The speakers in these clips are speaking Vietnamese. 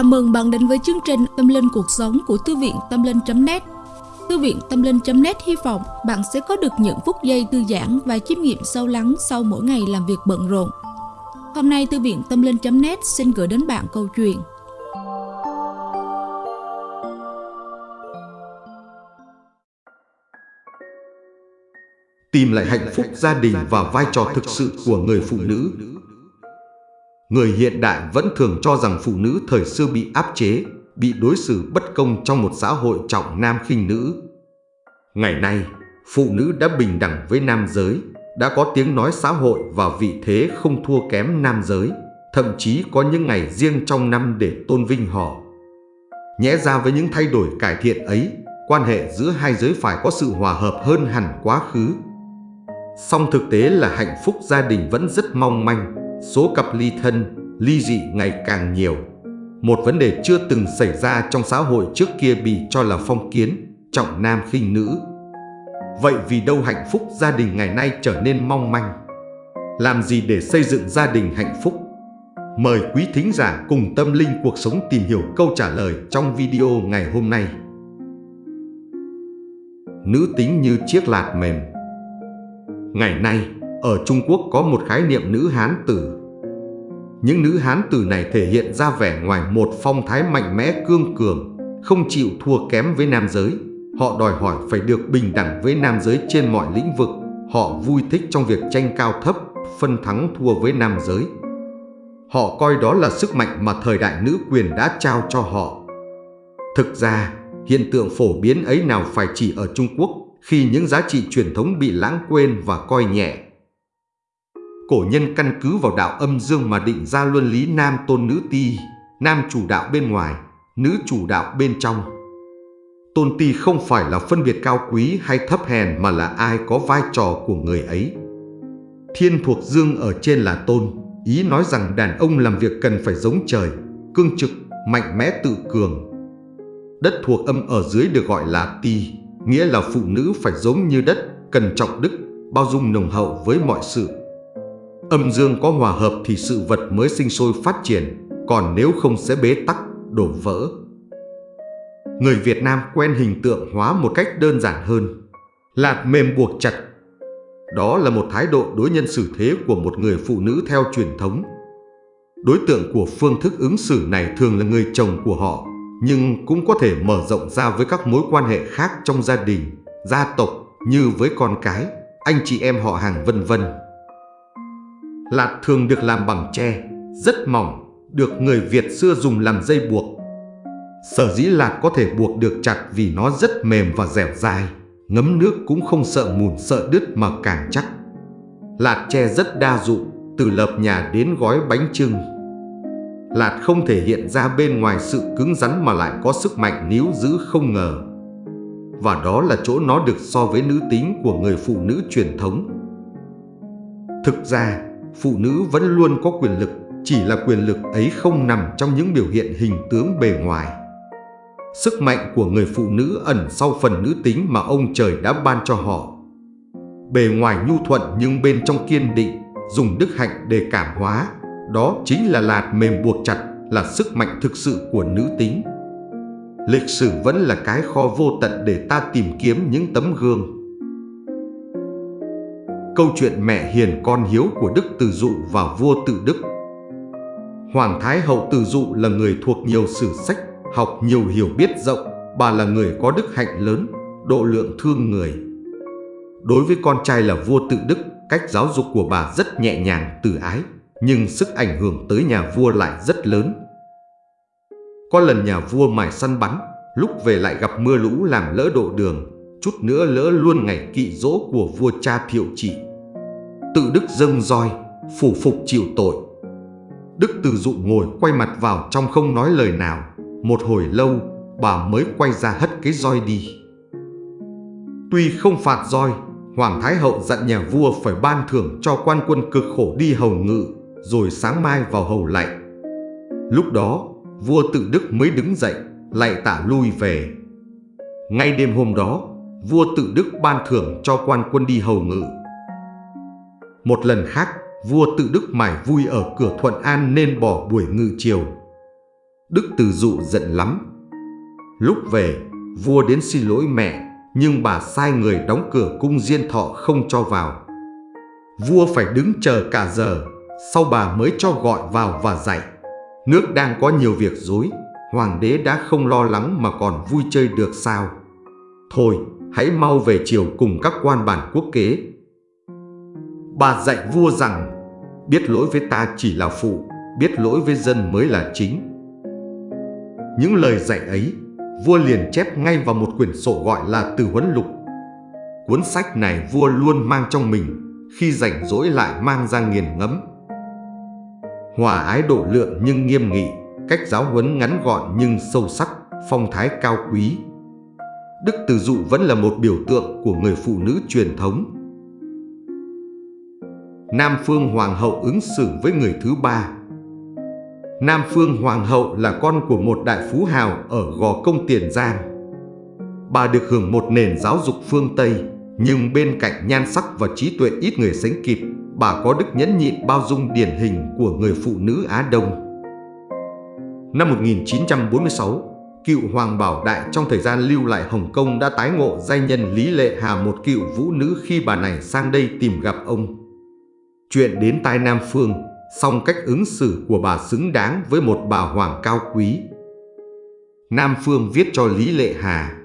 Chào mừng bạn đến với chương trình Tâm Linh Cuộc Sống của Thư viện Tâm Linh.net Thư viện Tâm Linh.net hy vọng bạn sẽ có được những phút giây thư giãn và chiêm nghiệm sâu lắng sau mỗi ngày làm việc bận rộn. Hôm nay, Thư viện Tâm Linh.net xin gửi đến bạn câu chuyện. Tìm lại hạnh phúc gia đình và vai trò thực sự của người phụ nữ. Người hiện đại vẫn thường cho rằng phụ nữ thời xưa bị áp chế, bị đối xử bất công trong một xã hội trọng nam khinh nữ. Ngày nay, phụ nữ đã bình đẳng với nam giới, đã có tiếng nói xã hội và vị thế không thua kém nam giới, thậm chí có những ngày riêng trong năm để tôn vinh họ. Nhẽ ra với những thay đổi cải thiện ấy, quan hệ giữa hai giới phải có sự hòa hợp hơn hẳn quá khứ. Song thực tế là hạnh phúc gia đình vẫn rất mong manh, số cặp ly thân, ly dị ngày càng nhiều. Một vấn đề chưa từng xảy ra trong xã hội trước kia bị cho là phong kiến, trọng nam khinh nữ. Vậy vì đâu hạnh phúc gia đình ngày nay trở nên mong manh? Làm gì để xây dựng gia đình hạnh phúc? Mời quý thính giả cùng tâm linh cuộc sống tìm hiểu câu trả lời trong video ngày hôm nay. Nữ tính như chiếc lạt mềm Ngày nay, ở Trung Quốc có một khái niệm nữ hán tử. Những nữ hán tử này thể hiện ra vẻ ngoài một phong thái mạnh mẽ cương cường, không chịu thua kém với nam giới. Họ đòi hỏi phải được bình đẳng với nam giới trên mọi lĩnh vực. Họ vui thích trong việc tranh cao thấp, phân thắng thua với nam giới. Họ coi đó là sức mạnh mà thời đại nữ quyền đã trao cho họ. Thực ra, hiện tượng phổ biến ấy nào phải chỉ ở Trung Quốc khi những giá trị truyền thống bị lãng quên và coi nhẹ. Cổ nhân căn cứ vào đạo âm dương mà định ra luân lý nam tôn nữ ti, nam chủ đạo bên ngoài, nữ chủ đạo bên trong. Tôn ti không phải là phân biệt cao quý hay thấp hèn mà là ai có vai trò của người ấy. Thiên thuộc dương ở trên là tôn, ý nói rằng đàn ông làm việc cần phải giống trời, cương trực, mạnh mẽ tự cường. Đất thuộc âm ở dưới được gọi là ti, nghĩa là phụ nữ phải giống như đất, cần trọng đức, bao dung nồng hậu với mọi sự. Âm dương có hòa hợp thì sự vật mới sinh sôi phát triển, còn nếu không sẽ bế tắc, đổ vỡ. Người Việt Nam quen hình tượng hóa một cách đơn giản hơn, lạt mềm buộc chặt. Đó là một thái độ đối nhân xử thế của một người phụ nữ theo truyền thống. Đối tượng của phương thức ứng xử này thường là người chồng của họ, nhưng cũng có thể mở rộng ra với các mối quan hệ khác trong gia đình, gia tộc như với con cái, anh chị em họ hàng vân vân. Lạt thường được làm bằng tre, rất mỏng, được người Việt xưa dùng làm dây buộc. Sở dĩ lạt có thể buộc được chặt vì nó rất mềm và dẻo dai, ngấm nước cũng không sợ mùn sợ đứt mà càng chắc. Lạt tre rất đa dụng, từ lợp nhà đến gói bánh trưng, Lạt không thể hiện ra bên ngoài sự cứng rắn mà lại có sức mạnh níu giữ không ngờ. Và đó là chỗ nó được so với nữ tính của người phụ nữ truyền thống. Thực ra, phụ nữ vẫn luôn có quyền lực, chỉ là quyền lực ấy không nằm trong những biểu hiện hình tướng bề ngoài. Sức mạnh của người phụ nữ ẩn sau phần nữ tính mà ông trời đã ban cho họ. Bề ngoài nhu thuận nhưng bên trong kiên định, dùng đức hạnh để cảm hóa, đó chính là lạt mềm buộc chặt, là sức mạnh thực sự của nữ tính. Lịch sử vẫn là cái kho vô tận để ta tìm kiếm những tấm gương. Câu chuyện mẹ hiền con hiếu của Đức Từ Dụ và vua Tự Đức Hoàng Thái Hậu Từ Dụ là người thuộc nhiều sử sách, học nhiều hiểu biết rộng, bà là người có đức hạnh lớn, độ lượng thương người. Đối với con trai là vua Tự Đức, cách giáo dục của bà rất nhẹ nhàng, từ ái, nhưng sức ảnh hưởng tới nhà vua lại rất lớn. Có lần nhà vua mải săn bắn, lúc về lại gặp mưa lũ làm lỡ độ đường, chút nữa lỡ luôn ngày kỵ dỗ của vua cha thiệu trị. Tự đức dâng roi, phủ phục chịu tội. Đức từ dụ ngồi quay mặt vào trong không nói lời nào, một hồi lâu bà mới quay ra hất cái roi đi. Tuy không phạt roi, Hoàng Thái Hậu dặn nhà vua phải ban thưởng cho quan quân cực khổ đi hầu ngự rồi sáng mai vào hầu lạy. Lúc đó, vua tự đức mới đứng dậy, lạy tạ lui về. Ngay đêm hôm đó, vua tự đức ban thưởng cho quan quân đi hầu ngự. Một lần khác, vua tự đức mải vui ở cửa Thuận An nên bỏ buổi ngự chiều. Đức Từ Dụ giận lắm. Lúc về, vua đến xin lỗi mẹ, nhưng bà sai người đóng cửa cung diên thọ không cho vào. Vua phải đứng chờ cả giờ, sau bà mới cho gọi vào và dạy. Nước đang có nhiều việc dối, hoàng đế đã không lo lắng mà còn vui chơi được sao. Thôi, hãy mau về chiều cùng các quan bản quốc kế. Bà dạy vua rằng, biết lỗi với ta chỉ là phụ, biết lỗi với dân mới là chính. Những lời dạy ấy, vua liền chép ngay vào một quyển sổ gọi là Từ Huấn Lục. Cuốn sách này vua luôn mang trong mình, khi rảnh rỗi lại mang ra nghiền ngẫm. Hòa ái độ lượng nhưng nghiêm nghị, cách giáo huấn ngắn gọn nhưng sâu sắc, phong thái cao quý. Đức Từ Dụ vẫn là một biểu tượng của người phụ nữ truyền thống. Nam Phương Hoàng hậu ứng xử với người thứ ba Nam Phương Hoàng hậu là con của một đại phú hào ở Gò Công Tiền Giang. Bà được hưởng một nền giáo dục phương Tây, nhưng bên cạnh nhan sắc và trí tuệ ít người sánh kịp, bà có đức nhẫn nhịn bao dung điển hình của người phụ nữ Á Đông. Năm 1946, cựu Hoàng Bảo Đại trong thời gian lưu lại Hồng Kông đã tái ngộ danh nhân Lý Lệ Hà một cựu vũ nữ khi bà này sang đây tìm gặp ông. Chuyện đến tai Nam Phương, song cách ứng xử của bà xứng đáng với một bà hoàng cao quý. Nam Phương viết cho Lý Lệ Hà,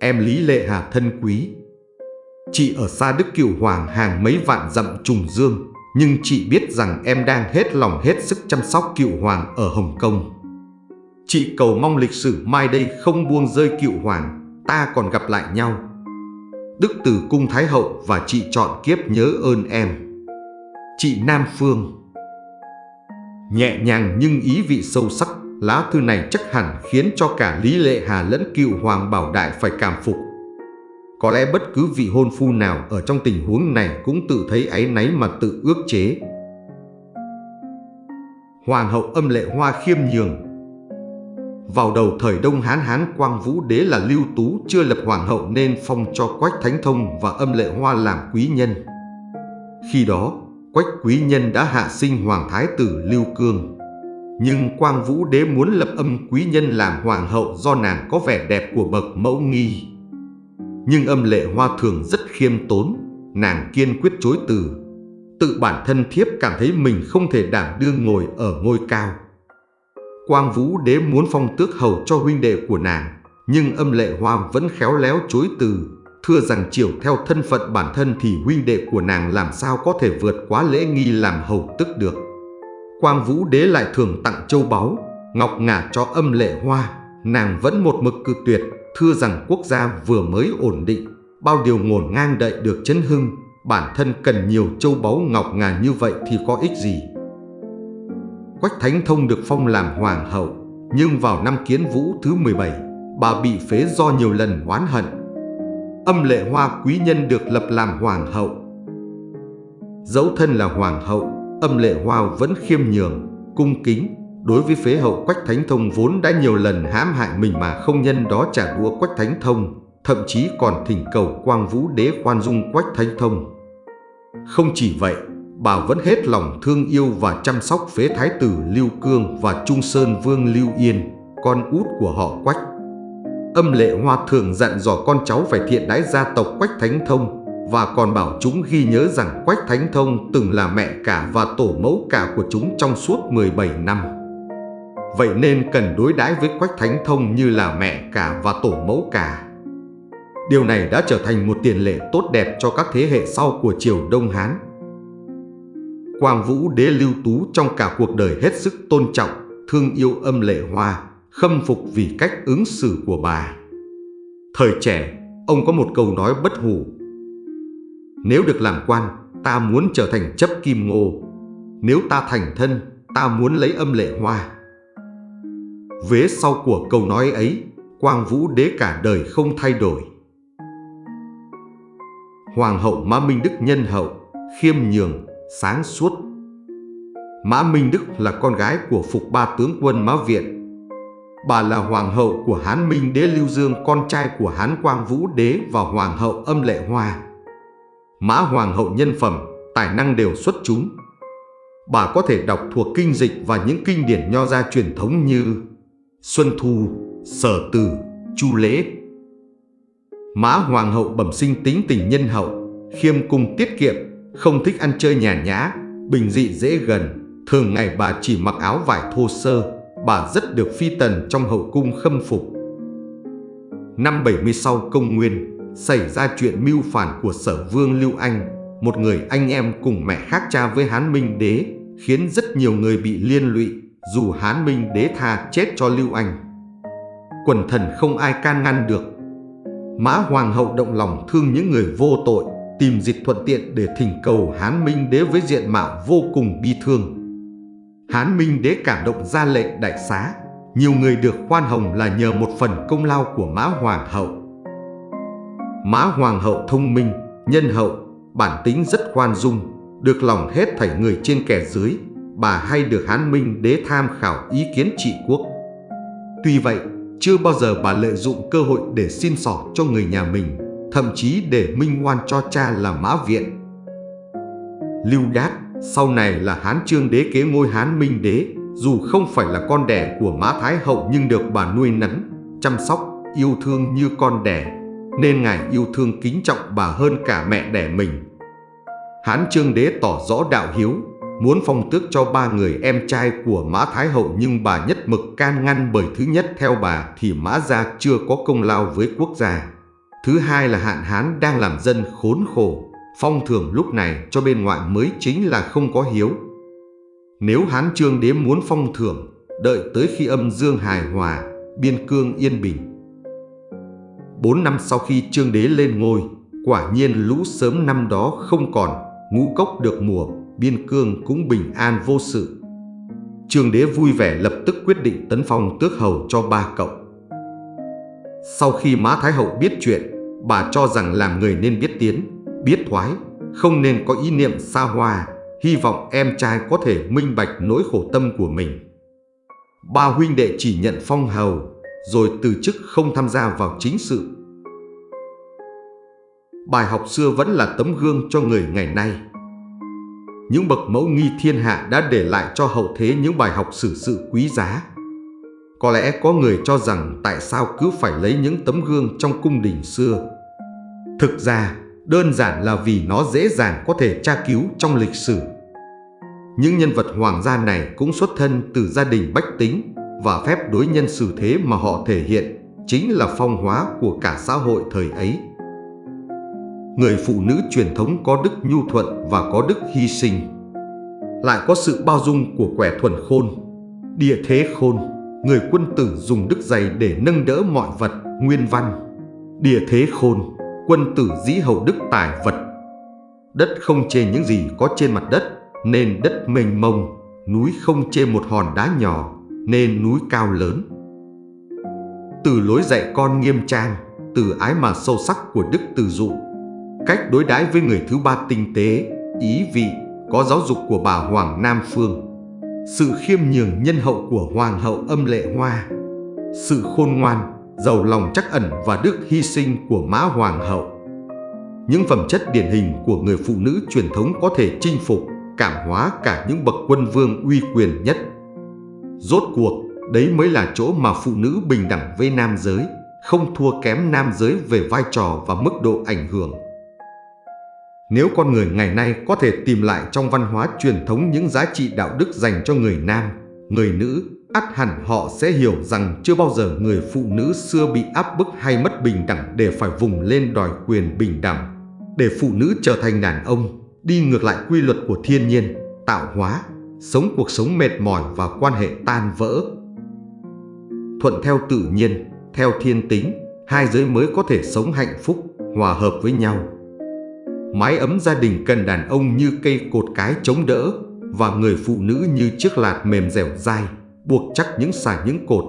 em Lý Lệ Hà thân quý. Chị ở xa Đức Cửu Hoàng hàng mấy vạn dặm trùng dương, nhưng chị biết rằng em đang hết lòng hết sức chăm sóc Cựu Hoàng ở Hồng Kông. Chị cầu mong lịch sử mai đây không buông rơi Cựu Hoàng, ta còn gặp lại nhau. Đức Tử Cung Thái Hậu và chị chọn kiếp nhớ ơn em. Chị Nam Phương Nhẹ nhàng nhưng ý vị sâu sắc, lá thư này chắc hẳn khiến cho cả Lý Lệ Hà lẫn cựu Hoàng Bảo Đại phải cảm phục. Có lẽ bất cứ vị hôn phu nào ở trong tình huống này cũng tự thấy áy náy mà tự ước chế. Hoàng hậu âm lệ hoa khiêm nhường Vào đầu thời Đông Hán Hán Quang Vũ Đế là Lưu Tú chưa lập hoàng hậu nên phong cho Quách Thánh Thông và âm lệ hoa làm quý nhân. Khi đó, Quách quý nhân đã hạ sinh hoàng thái tử Lưu Cương. Nhưng Quang Vũ Đế muốn lập âm quý nhân làm hoàng hậu do nàng có vẻ đẹp của bậc mẫu nghi. Nhưng âm lệ hoa thường rất khiêm tốn, nàng kiên quyết chối từ. Tự bản thân thiếp cảm thấy mình không thể đảm đương ngồi ở ngôi cao. Quang Vũ Đế muốn phong tước hầu cho huynh đệ của nàng, nhưng âm lệ hoa vẫn khéo léo chối từ thưa rằng chiều theo thân phận bản thân thì huynh đệ của nàng làm sao có thể vượt quá lễ nghi làm hầu tức được. Quang Vũ Đế lại thường tặng châu báu, ngọc ngà cho âm lệ hoa, nàng vẫn một mực cự tuyệt, thưa rằng quốc gia vừa mới ổn định, bao điều ngổn ngang đậy được chấn hưng, bản thân cần nhiều châu báu ngọc ngà như vậy thì có ích gì. Quách Thánh Thông được phong làm hoàng hậu, nhưng vào năm Kiến Vũ thứ 17, bà bị phế do nhiều lần oán hận, âm lệ hoa quý nhân được lập làm hoàng hậu. Dẫu thân là hoàng hậu, âm lệ hoa vẫn khiêm nhường, cung kính, đối với phế hậu Quách Thánh Thông vốn đã nhiều lần hãm hại mình mà không nhân đó trả đũa Quách Thánh Thông, thậm chí còn thỉnh cầu Quang Vũ Đế khoan dung Quách Thánh Thông. Không chỉ vậy, bà vẫn hết lòng thương yêu và chăm sóc phế thái tử Lưu Cương và Trung Sơn Vương Lưu Yên, con út của họ Quách. Âm lệ hoa thường dặn dò con cháu phải thiện đái gia tộc Quách Thánh Thông và còn bảo chúng ghi nhớ rằng Quách Thánh Thông từng là mẹ cả và tổ mẫu cả của chúng trong suốt 17 năm. Vậy nên cần đối đãi với Quách Thánh Thông như là mẹ cả và tổ mẫu cả. Điều này đã trở thành một tiền lệ tốt đẹp cho các thế hệ sau của triều Đông Hán. Quang Vũ Đế Lưu Tú trong cả cuộc đời hết sức tôn trọng, thương yêu âm lệ hoa, khâm phục vì cách ứng xử của bà. Thời trẻ, ông có một câu nói bất hủ. Nếu được làm quan, ta muốn trở thành chấp kim ngô. Nếu ta thành thân, ta muốn lấy âm lệ hoa. Vế sau của câu nói ấy, Quang Vũ đế cả đời không thay đổi. Hoàng hậu Mã Minh Đức nhân hậu, khiêm nhường, sáng suốt. Mã Minh Đức là con gái của Phục Ba tướng quân Mã Viện, Bà là hoàng hậu của Hán Minh Đế Lưu Dương, con trai của Hán Quang Vũ Đế và hoàng hậu âm lệ hoa. Mã hoàng hậu nhân phẩm, tài năng đều xuất chúng. Bà có thể đọc thuộc kinh dịch và những kinh điển nho gia truyền thống như Xuân Thu, Sở Từ, Chu Lễ. Mã Hoàng hậu bẩm sinh tính tình nhân hậu, khiêm cung tiết kiệm, không thích ăn chơi nhà nhã, bình dị dễ gần. Thường ngày bà chỉ mặc áo vải thô sơ, bà rất được phi tần trong hậu cung khâm phục. Năm 70 sau công nguyên, xảy ra chuyện mưu phản của sở vương Lưu Anh, một người anh em cùng mẹ khác cha với Hán Minh Đế, khiến rất nhiều người bị liên lụy, dù Hán Minh Đế tha chết cho Lưu Anh. Quần thần không ai can ngăn được. Mã Hoàng hậu động lòng thương những người vô tội, tìm dịch thuận tiện để thỉnh cầu Hán Minh Đế với diện mạo vô cùng bi thương. Hán Minh Đế cảm động ra lệnh đại xá, nhiều người được khoan hồng là nhờ một phần công lao của Mã Hoàng hậu. Mã Hoàng hậu thông minh, nhân hậu, bản tính rất khoan dung, được lòng hết thảy người trên kẻ dưới, bà hay được Hán Minh Đế tham khảo ý kiến trị quốc. Tuy vậy, chưa bao giờ bà lợi dụng cơ hội để xin sỏ cho người nhà mình, thậm chí để minh oan cho cha là Mã Viện. Lưu Đát sau này là Hán Trương Đế kế ngôi Hán Minh Đế, dù không phải là con đẻ của Mã Thái Hậu nhưng được bà nuôi nấng, chăm sóc, yêu thương như con đẻ, nên ngài yêu thương kính trọng bà hơn cả mẹ đẻ mình. Hán Trương Đế tỏ rõ đạo hiếu, muốn phong tước cho ba người em trai của Mã Thái Hậu nhưng bà nhất mực can ngăn bởi thứ nhất theo bà thì Mã Gia chưa có công lao với quốc gia. Thứ hai là hạn hán đang làm dân khốn khổ, phong thưởng lúc này cho bên ngoại mới chính là không có hiếu. Nếu Hán Trương Đế muốn phong thưởng, đợi tới khi âm dương hài hòa, biên cương yên bình. Bốn năm sau khi Trương Đế lên ngôi, quả nhiên lũ sớm năm đó không còn, ngũ cốc được mùa, biên cương cũng bình an vô sự. Trương Đế vui vẻ lập tức quyết định tấn phong tước hầu cho ba cậu. Sau khi Mã Thái Hậu biết chuyện, bà cho rằng làm người nên biết tiến, biết thoái, không nên có ý niệm xa hoa, hy vọng em trai có thể minh bạch nỗi khổ tâm của mình. Ba huynh đệ chỉ nhận phong hầu, rồi từ chức không tham gia vào chính sự. Bài học xưa vẫn là tấm gương cho người ngày nay. Những bậc mẫu nghi thiên hạ đã để lại cho hậu thế những bài học xử sự quý giá. Có lẽ có người cho rằng tại sao cứ phải lấy những tấm gương trong cung đình xưa. Thực ra, đơn giản là vì nó dễ dàng có thể tra cứu trong lịch sử. Những nhân vật hoàng gia này cũng xuất thân từ gia đình bách tính và phép đối nhân xử thế mà họ thể hiện chính là phong hóa của cả xã hội thời ấy. Người phụ nữ truyền thống có đức nhu thuận và có đức hy sinh. Lại có sự bao dung của quẻ thuần khôn, địa thế khôn, người quân tử dùng đức dày để nâng đỡ mọi vật, nguyên văn. Địa thế khôn, quân tử dĩ hậu đức tài vật. Đất không chê những gì có trên mặt đất, nên đất mênh mông, núi không chê một hòn đá nhỏ, nên núi cao lớn. Từ lối dạy con nghiêm trang, từ ái mà sâu sắc của đức từ dụ, cách đối đãi với người thứ ba tinh tế, ý vị, có giáo dục của bà Hoàng Nam Phương, sự khiêm nhường nhân hậu của Hoàng hậu âm lệ hoa, sự khôn ngoan, giàu lòng chắc ẩn và đức hy sinh của Mã Hoàng hậu. Những phẩm chất điển hình của người phụ nữ truyền thống có thể chinh phục, cảm hóa cả những bậc quân vương uy quyền nhất. Rốt cuộc, đấy mới là chỗ mà phụ nữ bình đẳng với nam giới, không thua kém nam giới về vai trò và mức độ ảnh hưởng. Nếu con người ngày nay có thể tìm lại trong văn hóa truyền thống những giá trị đạo đức dành cho người nam, người nữ, ắt hẳn họ sẽ hiểu rằng chưa bao giờ người phụ nữ xưa bị áp bức hay mất bình đẳng để phải vùng lên đòi quyền bình đẳng. Để phụ nữ trở thành đàn ông, đi ngược lại quy luật của thiên nhiên, tạo hóa, sống cuộc sống mệt mỏi và quan hệ tan vỡ. Thuận theo tự nhiên, theo thiên tính, hai giới mới có thể sống hạnh phúc, hòa hợp với nhau. Mái ấm gia đình cần đàn ông như cây cột cái chống đỡ và người phụ nữ như chiếc lạt mềm dẻo dai, buộc chắc những xà những cột.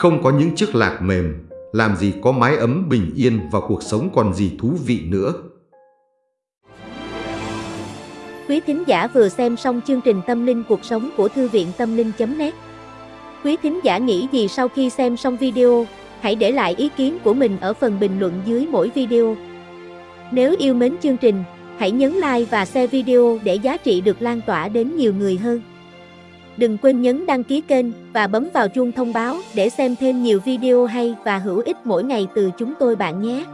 Không có những chiếc lạt mềm, làm gì có mái ấm bình yên và cuộc sống còn gì thú vị nữa. Quý thính giả vừa xem xong chương trình Tâm linh cuộc sống của Thư viện Tâm linh.net Quý thính giả nghĩ gì sau khi xem xong video, hãy để lại ý kiến của mình ở phần bình luận dưới mỗi video. Nếu yêu mến chương trình, hãy nhấn like và share video để giá trị được lan tỏa đến nhiều người hơn. Đừng quên nhấn đăng ký kênh và bấm vào chuông thông báo để xem thêm nhiều video hay và hữu ích mỗi ngày từ chúng tôi bạn nhé.